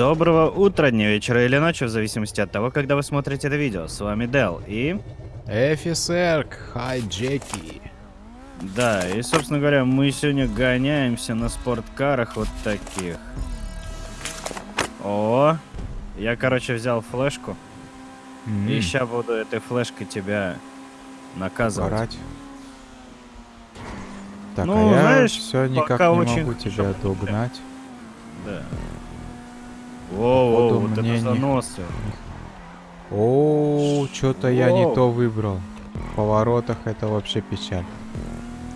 Доброго утра, дня, вечера или ночи, в зависимости от того, когда вы смотрите это видео. С вами Дел и... Эфисерк, хай Джеки. Да, и, собственно говоря, мы сегодня гоняемся на спорткарах вот таких. О, я, короче, взял флешку. М, И сейчас буду этой флешкой тебя наказывать. Орать. Так, Ну, а я знаешь, все никак не очень могу тебя догнать. Да. Походу, вот мне это не- заносы. О, что-то я не то выбрал. В поворотах это вообще печаль.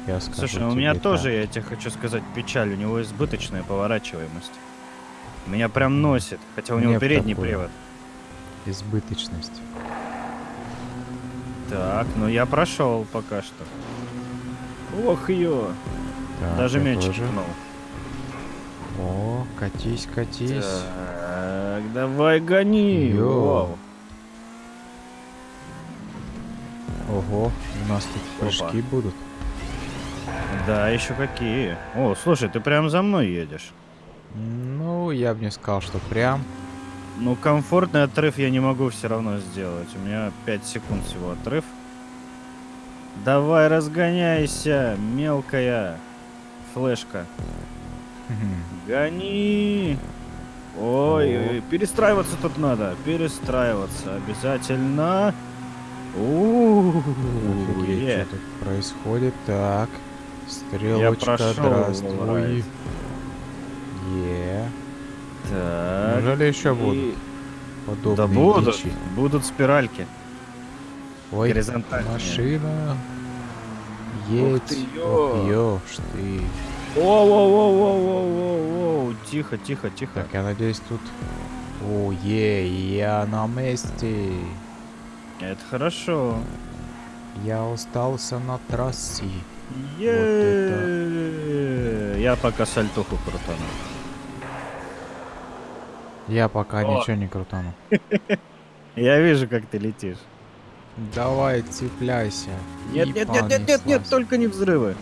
Я скажу Слушай, ну у меня так. тоже, я тебе хочу сказать, печаль. У него избыточная поворачиваемость. Меня прям носит, хотя у него Мне передний такое. привод. избыточность. Так, ну я прошел пока что. Ох ё, Так, даже я мячик тоже. ткнул. О, катись, катись. Так, давай гони. Ого, у нас тут Опа. прыжки будут. Да, еще какие. О, слушай, ты прям за мной едешь. Ну, я бы не сказал, что прям. Ну, комфортный отрыв я не могу все равно сделать. У меня 5 секунд всего отрыв. Давай, разгоняйся, мелкая флешка. Гони! Ой, ой, перестраиваться тут надо. Перестраиваться обязательно. Офигеть, что тут происходит? Так, стрелочка, здравствуй. Е. Так. Неужели еще будут подобные Да будут. дичи? Будут спиральки. Ой, горизонтальные. машина. Ух Едь. ты, Ох, ё. ёшь ты. Воу-воу-воу-воу-воу-воу. Тихо, тихо, тихо. Так, я надеюсь, тут... О, е, я на месте. Это хорошо. Я остался на трассе. Е. Я пока сальтуху крутану. Я пока О. ничего не крутану. Я вижу, как ты летишь. Давай, цепляйся. Нет, нет, нет, нет, нет, нет, только не взрывы.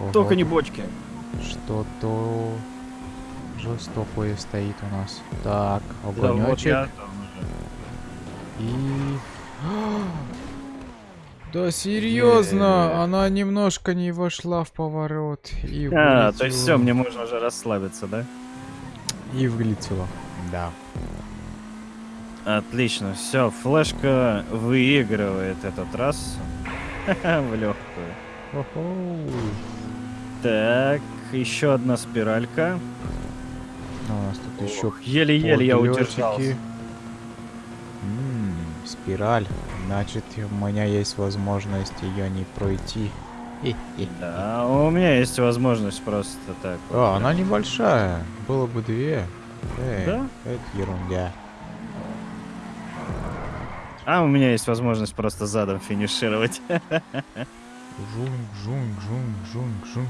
Ого, Только не бочки. Что-то жестокое стоит у нас. Так, Да, вот огонечек. там уже. И... Да серьезно, она немножко не вошла в поворот и А, то есть все, мне можно уже расслабиться, да? И вылетела. Да. Отлично, все, флешка выигрывает этот раз в легкую. Так, еще одна спиралька. Ну, у нас тут еще Еле-еле я удержался. М, спираль. Значит, у меня есть возможность ее не пройти. Да, у меня есть возможность просто так. вот А, прям. она небольшая. Было бы две. Эй, Да? Это ерунда. А у меня есть возможность просто задом финишировать. Жунг, жунг, жунг, жунг, жунг.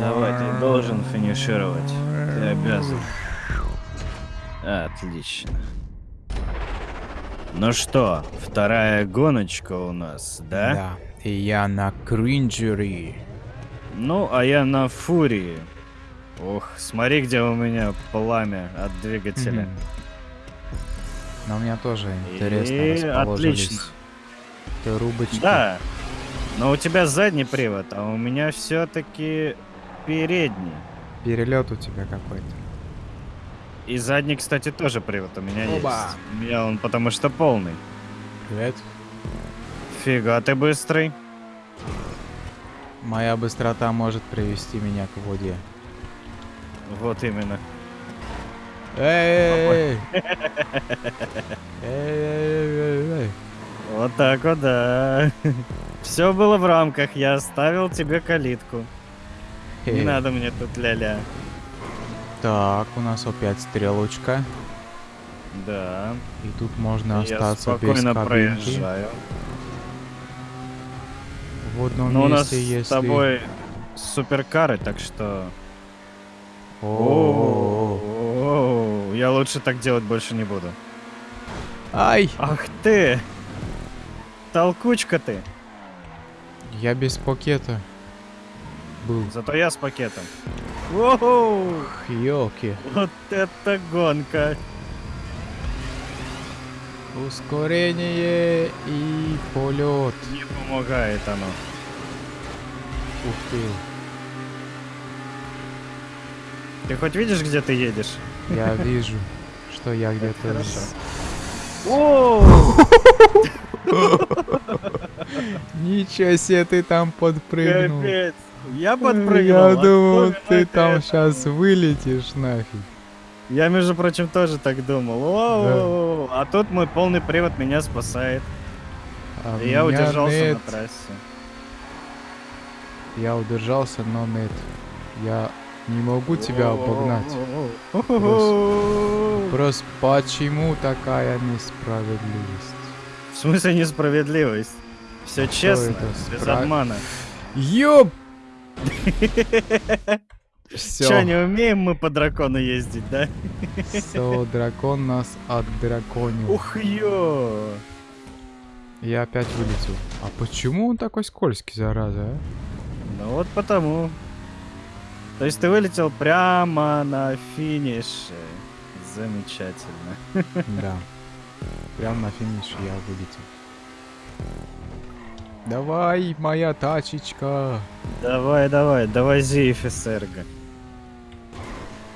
Давай, ты должен финишировать. Ты обязан. Отлично. Ну что, вторая гоночка у нас, да? Да. И я на кринджере. Ну, а я на фурии. Ох, смотри, где у меня пламя от двигателя. Мгм. Но у меня тоже интересно И расположились. Трубочки. Да. Но у тебя задний привод, а у меня все-таки передний. Перелет у тебя какой-то. И задний, кстати, тоже привод у меня Оба. есть. У меня он потому что полный. Привет. Фига ты быстрый. Моя быстрота может привести меня к воде. Вот именно. Эй! Эй! Вот так вот, да. Все было в рамках, я оставил тебе калитку. Не надо мне тут ля-ля. Так, у нас опять стрелочка. Да. И тут можно я остаться без спокойно кабинки. проезжаю. В одном Но у нас месте, если... с тобой суперкары, так что... О, Я лучше так делать больше не буду. Ай! Ах ты! Толкучка ты! Я без пакета был. Зато я с пакетом. Воу! Ёлки. Вот это гонка! Ускорение и полет. Не помогает оно. Ух ты. Ты хоть видишь, где ты едешь? Я вижу, что я где-то... хорошо. О! Ничего себе ты там подпрыгнул. Капец! Я подпрыгнул. Я думал, особенно ты там сейчас вылетишь нафиг. Я, между прочим, тоже так думал. Воу! А тут мой полный привод меня спасает. А И я удержался нет. на трассе. Я удержался, но нет. Я не могу тебя обогнать. Просто почему такая несправедливость? В смысле несправедливость? Все честно, это? без Спра- обмана. Ёп! Че, Все, не умеем мы по дракону ездить, да? все, дракон нас отдраконил. Ух ё! Я опять вылетел. А почему он такой скользкий, зараза, а? Ну вот потому. То есть ты вылетел прямо на финише. Замечательно. Да. Прям на финише я вылетел. Давай, моя тачечка. Давай, давай, довози офицерга.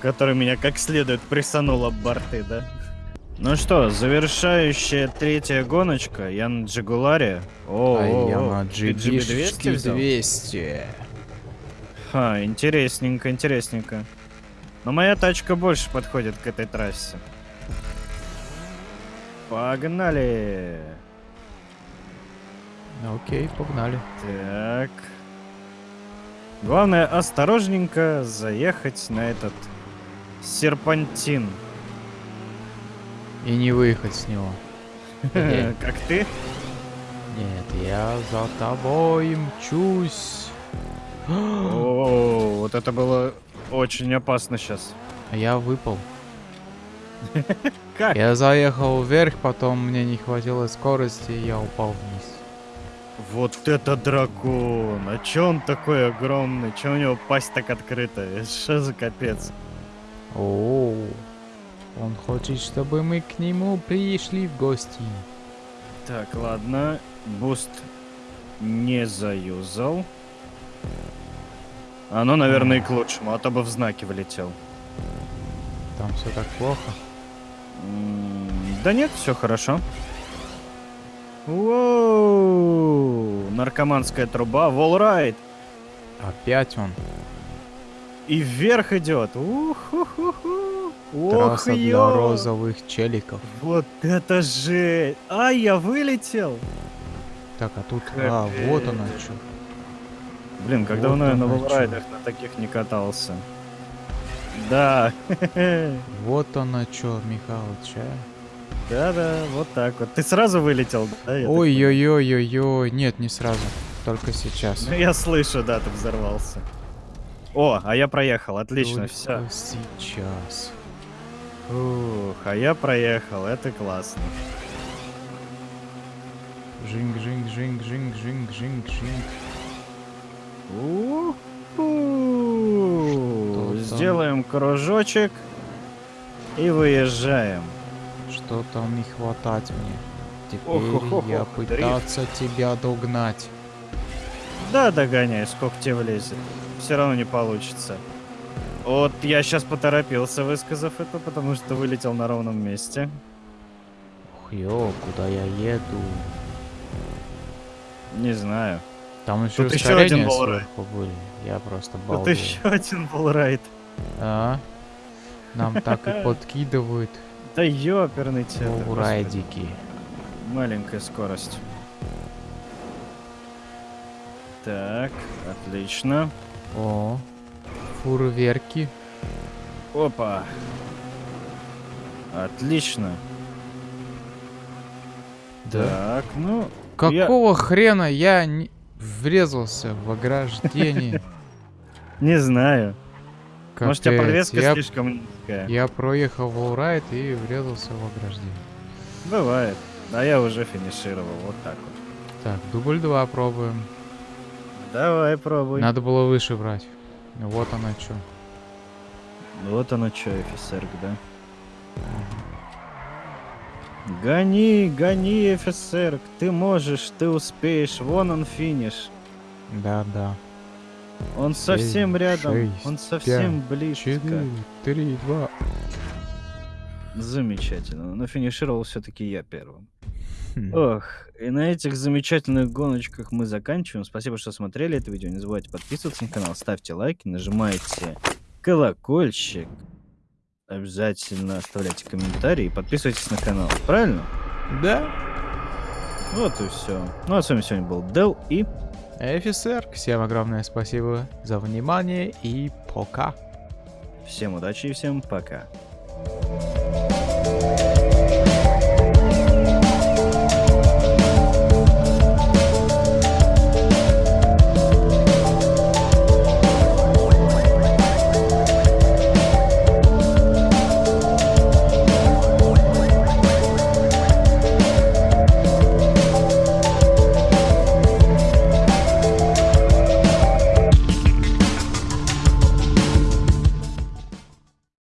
Который меня как следует присанул об борты, да? Ну что, завершающая третья гоночка. Я на Джигуларе. О, а о, я о, на ты GB200 GB200 взял? 200. Ха, интересненько, интересненько. Но моя тачка больше подходит к этой трассе. Погнали! Окей, погнали. Так. Главное, осторожненько заехать на этот серпантин. И не выехать с него. Как ты? Нет, я за тобой мчусь. О, вот это было очень опасно сейчас. А Я выпал. Как? Я заехал вверх, потом мне не хватило скорости, и я упал вниз. Вот это дракон! А чё он такой огромный? Чё у него пасть так открытая? Что за капец? О, он хочет, чтобы мы к нему пришли в гости. Так, ладно. Буст не заюзал. Оно, наверное, и к лучшему, а то бы в знаки влетел. Там все так плохо. Да нет, все хорошо. Воу! Наркоманская труба, волрайд. Опять он. И вверх идет. Уху-ху-ху. Ох, Трасса для ё! розовых челиков. Вот это же! А, я вылетел! Так, а тут... А, вот она Капец. что. Блин, когда Вот давно я на волрайдах на таких не катался. Да. Вот она что, Михалыч, а? Да-да, вот так вот. Ты сразу вылетел, да? Ой-ой-ой-ой-ой. Нет, не сразу. Только сейчас. Ну, я слышу, да, ты взорвался. О, а я проехал, отлично, Только все. сейчас. Ух, а я проехал, это классно. Жинг, жинг, жинг, жинг, жинг, жинг, жинг. Сделаем кружочек и выезжаем. Что там не хватать мне? Теперь Ох-ох-ох, я дрифт. пытаться тебя догнать. Да, догоняй, сколько тебе влезет. Все равно не получится. Вот я сейчас поторопился, высказав это, потому что вылетел на ровном месте. Ух, ё, куда я еду? Не знаю. Там еще Тут ещё один были. Я просто Вот балдел. еще один волрайд. А? Нам так и подкидывают Да ёперный волрайдики. господи. Маленькая скорость. Так, отлично. О, фурверки. Опа. Отлично. Так, ну... я- Какого хрена я не врезался в ограждение? Не знаю. Может, у тебя Капец, подвеска я, слишком низкая. я проехал волрайд и врезался в ограждение. Бывает. А я уже финишировал. Вот так вот. Так, дубль 2 пробуем. Давай, пробуй. Надо было выше брать. Вот она что. Вот оно что, офицер, да? Гони, гони, офицер, ты можешь, ты успеешь, вон он финиш. Да-да. Он совсем Семь, рядом, шесть, он совсем пять, близко. Четыре, три, два. Замечательно, но финишировал все-таки я первым. Хм. Ох, и на этих замечательных гоночках мы заканчиваем. Спасибо, что смотрели это видео. Не забывайте подписываться на канал, ставьте лайки, нажимайте колокольчик. Обязательно оставляйте комментарии и подписывайтесь на канал. Правильно? Да. Вот и все. Ну а с вами сегодня был Дел и Офицер, всем огромное спасибо за внимание и пока. всем удачи и всем пока.